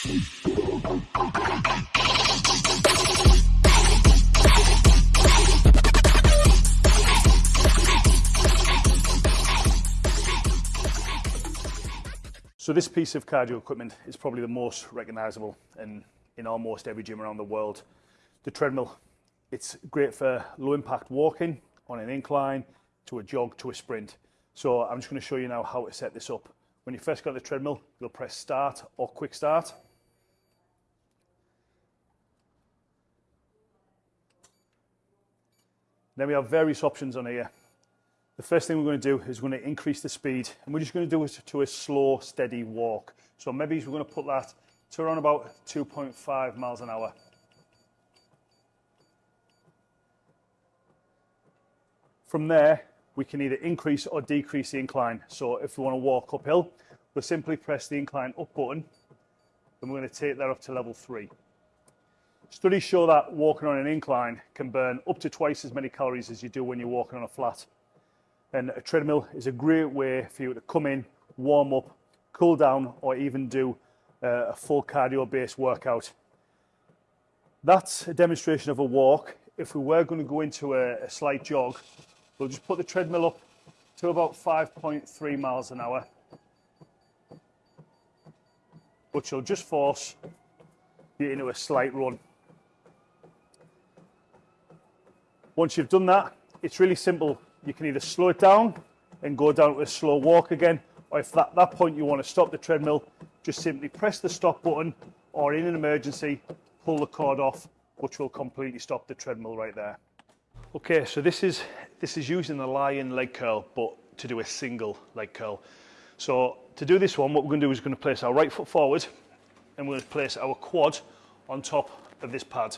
So this piece of cardio equipment is probably the most recognisable in, in almost every gym around the world. The treadmill, it's great for low impact walking on an incline, to a jog, to a sprint. So I'm just going to show you now how to set this up. When you first got the treadmill, you'll press start or quick start. Then we have various options on here. The first thing we're going to do is we're going to increase the speed and we're just going to do it to a slow, steady walk. So maybe we're going to put that to around about 2.5 miles an hour. From there, we can either increase or decrease the incline. So if we want to walk uphill, we'll simply press the incline up button and we're going to take that up to level three. Studies show that walking on an incline can burn up to twice as many calories as you do when you're walking on a flat. And a treadmill is a great way for you to come in, warm up, cool down, or even do uh, a full cardio based workout. That's a demonstration of a walk. If we were going to go into a, a slight jog, we'll just put the treadmill up to about 5.3 miles an hour, which will just force you into a slight run. Once you've done that, it's really simple you can either slow it down and go down to a slow walk again, or if at that point you want to stop the treadmill, just simply press the stop button, or in an emergency, pull the cord off, which will completely stop the treadmill right there. Okay, so this is this is using the lying leg curl, but to do a single leg curl. So to do this one, what we're going to do is we're going to place our right foot forward, and we're going to place our quad on top of this pad.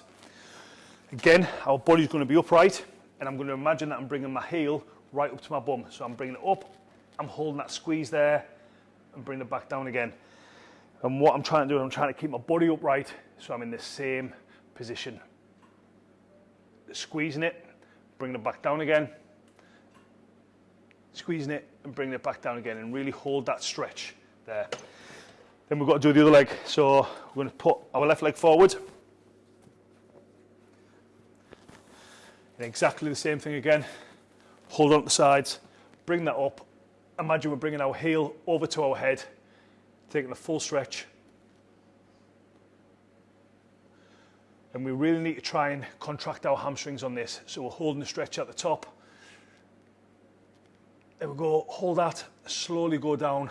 Again, our body's going to be upright, and I'm going to imagine that I'm bringing my heel right up to my bum. So I'm bringing it up, I'm holding that squeeze there, and bring it back down again. And what I'm trying to do, is I'm trying to keep my body upright, so I'm in the same position. Squeezing it, bringing it back down again, squeezing it and bringing it back down again, and really hold that stretch there. Then we've got to do the other leg. So we're going to put our left leg forward, And exactly the same thing again. Hold on to the sides, bring that up. Imagine we're bringing our heel over to our head, taking a full stretch. And we really need to try and contract our hamstrings on this. So we're holding the stretch at the top. There we go, hold that, slowly go down.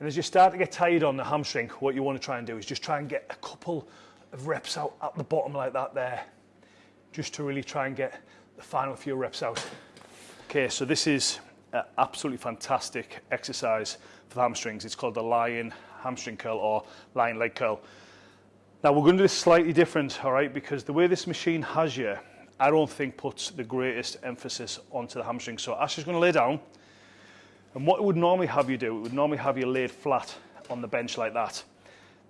And as you start to get tired on the hamstring, what you want to try and do is just try and get a couple of reps out at the bottom like that there. Just to really try and get the final few reps out. Okay, so this is an absolutely fantastic exercise for the hamstrings. It's called the lion hamstring curl or lion leg curl. Now we're going to do this slightly different, all right, because the way this machine has you, I don't think puts the greatest emphasis onto the hamstring. So Ash is going to lay down, and what it would normally have you do, it would normally have you laid flat on the bench like that.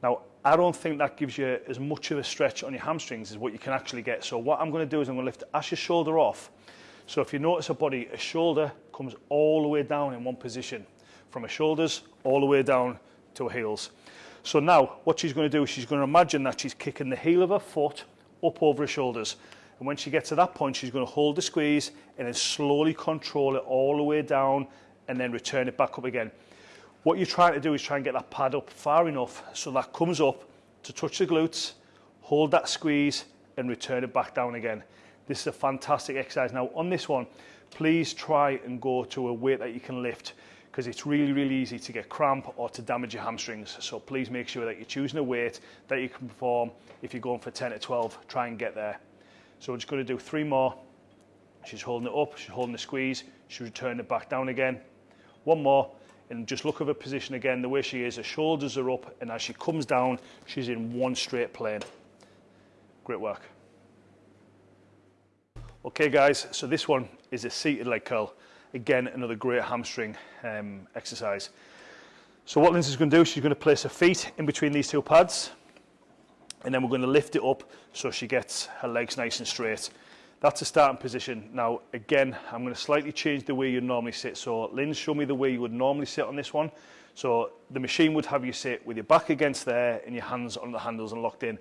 Now, I don't think that gives you as much of a stretch on your hamstrings as what you can actually get. So what I'm going to do is I'm going to lift Ash's shoulder off. So if you notice a body, a shoulder comes all the way down in one position, from her shoulders all the way down to her heels. So now what she's going to do is she's going to imagine that she's kicking the heel of her foot up over her shoulders. And when she gets to that point, she's going to hold the squeeze and then slowly control it all the way down and then return it back up again. What you're trying to do is try and get that pad up far enough so that comes up to touch the glutes, hold that squeeze and return it back down again. This is a fantastic exercise. Now on this one, please try and go to a weight that you can lift because it's really, really easy to get cramp or to damage your hamstrings. So please make sure that you're choosing a weight that you can perform. If you're going for 10 to 12, try and get there. So we're just going to do three more. She's holding it up, she's holding the squeeze, she's returning it back down again. One more, and just look at her position again, the way she is, her shoulders are up, and as she comes down, she's in one straight plane. Great work. Okay guys, so this one is a seated leg curl. Again, another great hamstring um, exercise. So what Lindsay's going to do, she's going to place her feet in between these two pads, and then we're going to lift it up so she gets her legs nice and straight. That's a starting position. Now, again, I'm going to slightly change the way you normally sit. So Lynn, show me the way you would normally sit on this one. So the machine would have you sit with your back against there and your hands on the handles and locked in.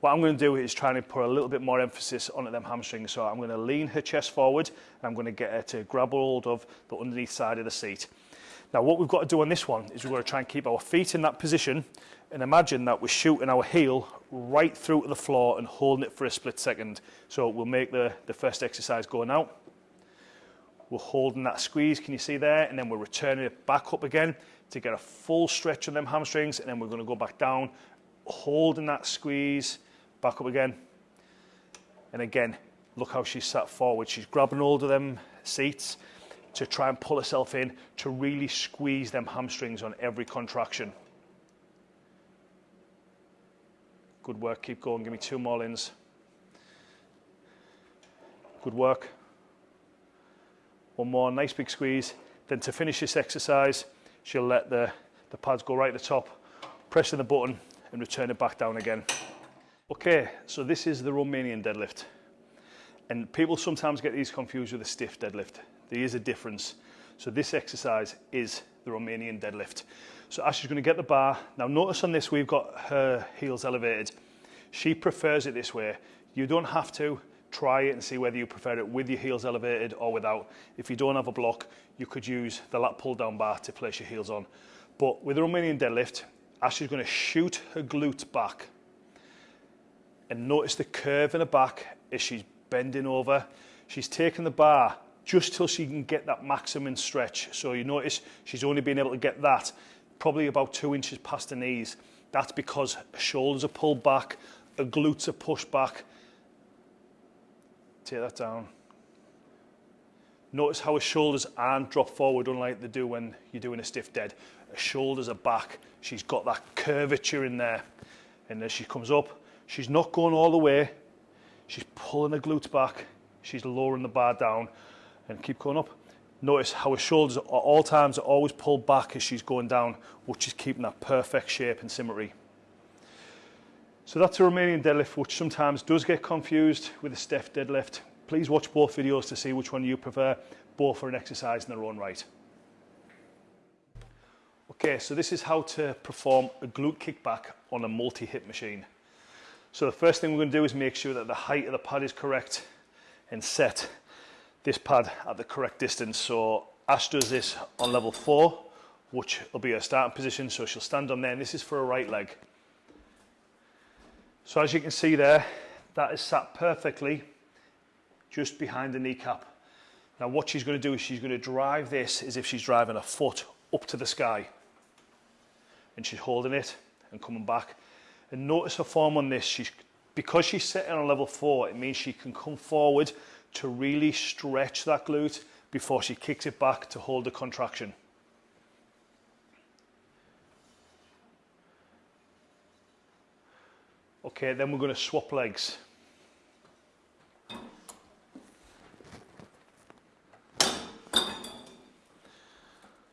What I'm going to do is try and put a little bit more emphasis onto them hamstrings. So I'm going to lean her chest forward and I'm going to get her to grab hold of the underneath side of the seat. Now what we've got to do on this one is we've got to try and keep our feet in that position and imagine that we're shooting our heel right through to the floor and holding it for a split second. So we'll make the, the first exercise go now. We're holding that squeeze, can you see there? And then we're returning it back up again to get a full stretch on them hamstrings. And then we're gonna go back down, holding that squeeze, back up again. And again, look how she's sat forward. She's grabbing hold of them seats to try and pull herself in to really squeeze them hamstrings on every contraction. Good work, keep going, give me two more lins. Good work. One more, nice big squeeze. Then to finish this exercise, she'll let the, the pads go right at the top, pressing the button and return it back down again. Okay, so this is the Romanian deadlift. And people sometimes get these confused with a stiff deadlift. There is a difference. So this exercise is the Romanian deadlift. So Ash is going to get the bar. Now notice on this we've got her heels elevated. She prefers it this way. You don't have to try it and see whether you prefer it with your heels elevated or without. If you don't have a block, you could use the lat pull down bar to place your heels on. But with the Romanian deadlift, Ash is going to shoot her glutes back. And notice the curve in her back as she's bending over. She's taking the bar just till she can get that maximum stretch. So you notice she's only been able to get that probably about two inches past her knees. That's because her shoulders are pulled back, her glutes are pushed back. Take that down. Notice how her shoulders aren't dropped forward unlike they do when you're doing a stiff dead. Her shoulders are back. She's got that curvature in there. And as she comes up, she's not going all the way. She's pulling her glutes back. She's lowering the bar down and keep going up. Notice how her shoulders at all times are always pulled back as she's going down, which is keeping that perfect shape and symmetry. So that's a Romanian deadlift, which sometimes does get confused with a stiff deadlift. Please watch both videos to see which one you prefer. Both are an exercise in their own right. Okay, so this is how to perform a glute kickback on a multi-hip machine. So the first thing we're going to do is make sure that the height of the pad is correct and set this pad at the correct distance. So Ash does this on level four, which will be her starting position. So she'll stand on there and this is for a right leg. So as you can see there, that is sat perfectly just behind the kneecap. Now what she's going to do is she's going to drive this as if she's driving a foot up to the sky. And she's holding it and coming back. And notice her form on this. She's, because she's sitting on level four, it means she can come forward to really stretch that glute before she kicks it back to hold the contraction. Okay, then we're going to swap legs.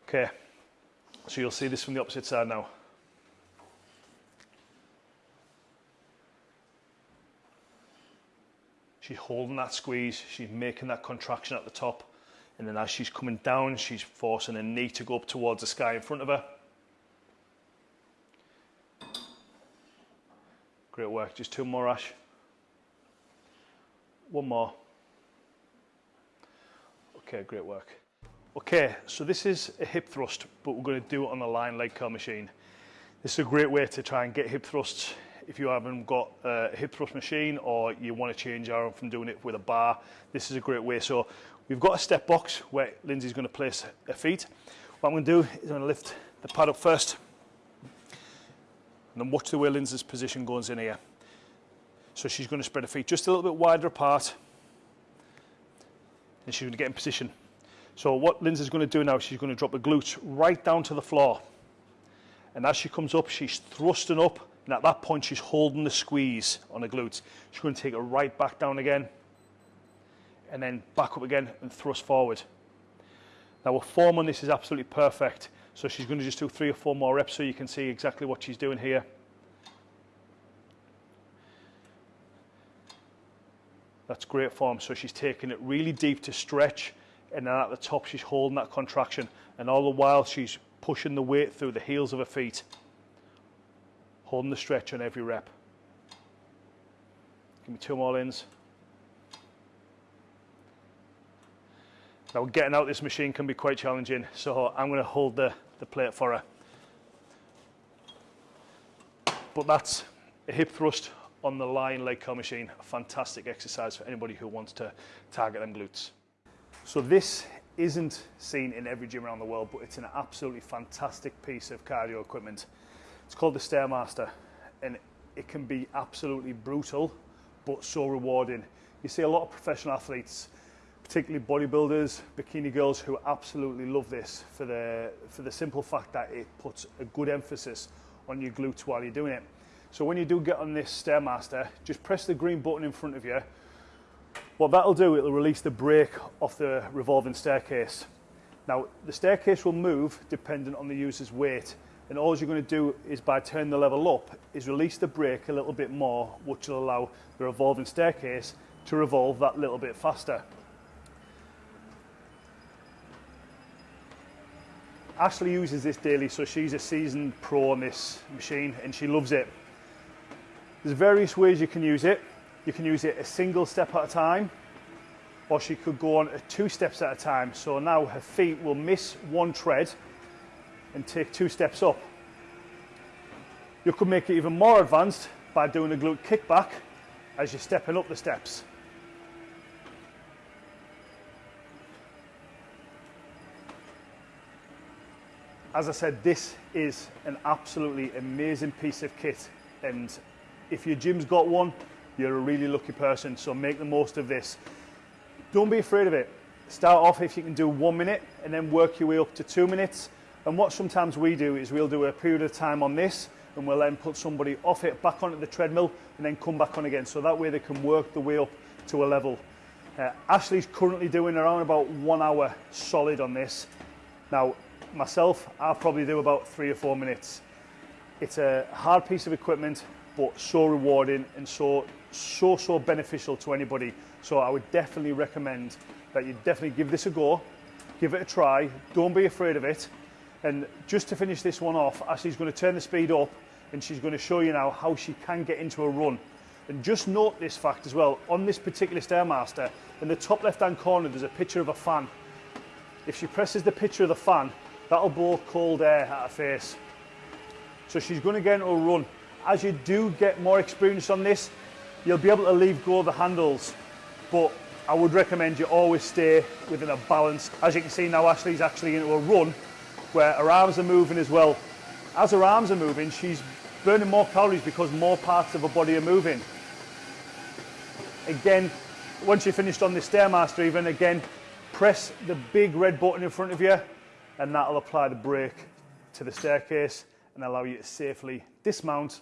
Okay, so you'll see this from the opposite side now. She's holding that squeeze, she's making that contraction at the top. And then as she's coming down, she's forcing her knee to go up towards the sky in front of her. Great work, just two more Ash. One more. Okay, great work. Okay, so this is a hip thrust, but we're going to do it on a lying leg curl machine. This is a great way to try and get hip thrusts if you haven't got a hip thrust machine or you want to change arm from doing it with a bar, this is a great way. So we've got a step box where Lindsay's going to place her feet. What I'm going to do is I'm going to lift the pad up first and then watch the way Lindsay's position goes in here. So she's going to spread her feet just a little bit wider apart and she's going to get in position. So what Lindsay's going to do now, is she's going to drop the glutes right down to the floor. And as she comes up, she's thrusting up and at that point, she's holding the squeeze on the glutes. She's going to take it right back down again and then back up again and thrust forward. Now, her form on this is absolutely perfect. So she's going to just do three or four more reps so you can see exactly what she's doing here. That's great form. So she's taking it really deep to stretch and then at the top she's holding that contraction and all the while she's pushing the weight through the heels of her feet, holding the stretch on every rep. Give me two more ins. Now getting out this machine can be quite challenging, so I'm going to hold the, the plate for her. But that's a hip thrust on the Lying leg curl machine, a fantastic exercise for anybody who wants to target them glutes. So this isn't seen in every gym around the world, but it's an absolutely fantastic piece of cardio equipment. It's called the Stairmaster, and it can be absolutely brutal, but so rewarding. You see a lot of professional athletes, particularly bodybuilders, bikini girls, who absolutely love this for the, for the simple fact that it puts a good emphasis on your glutes while you're doing it. So when you do get on this Stairmaster, just press the green button in front of you. What that'll do, it'll release the brake off the revolving staircase. Now, the staircase will move dependent on the user's weight. And all you're going to do is by turning the level up, is release the brake a little bit more, which will allow the revolving staircase to revolve that little bit faster. Ashley uses this daily, so she's a seasoned pro on this machine and she loves it. There's various ways you can use it. You can use it a single step at a time, or she could go on two steps at a time. So now her feet will miss one tread and take two steps up. You could make it even more advanced by doing a glute kickback as you're stepping up the steps. as I said, this is an absolutely amazing piece of kit. And if your gym's got one, you're a really lucky person. So make the most of this. Don't be afraid of it. Start off if you can do one minute and then work your way up to two minutes. And what sometimes we do is we'll do a period of time on this and we'll then put somebody off it back onto the treadmill and then come back on again. So that way they can work the way up to a level. Uh, Ashley's currently doing around about one hour solid on this. Now, myself, I'll probably do about three or four minutes. It's a hard piece of equipment, but so rewarding and so, so, so beneficial to anybody. So I would definitely recommend that you definitely give this a go, give it a try, don't be afraid of it. And just to finish this one off, Ashley's going to turn the speed up and she's going to show you now how she can get into a run. And just note this fact as well, on this particular Stairmaster, in the top left hand corner there's a picture of a fan. If she presses the picture of the fan, that'll blow cold air at her face. So she's going to get into a run. As you do get more experience on this, you'll be able to leave go of the handles, but I would recommend you always stay within a balance. As you can see now, Ashley's actually into a run where her arms are moving as well. As her arms are moving, she's burning more calories because more parts of her body are moving. Again, once you're finished on the Stairmaster even, again, press the big red button in front of you and that'll apply the brake to the staircase and allow you to safely dismount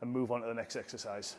and move on to the next exercise.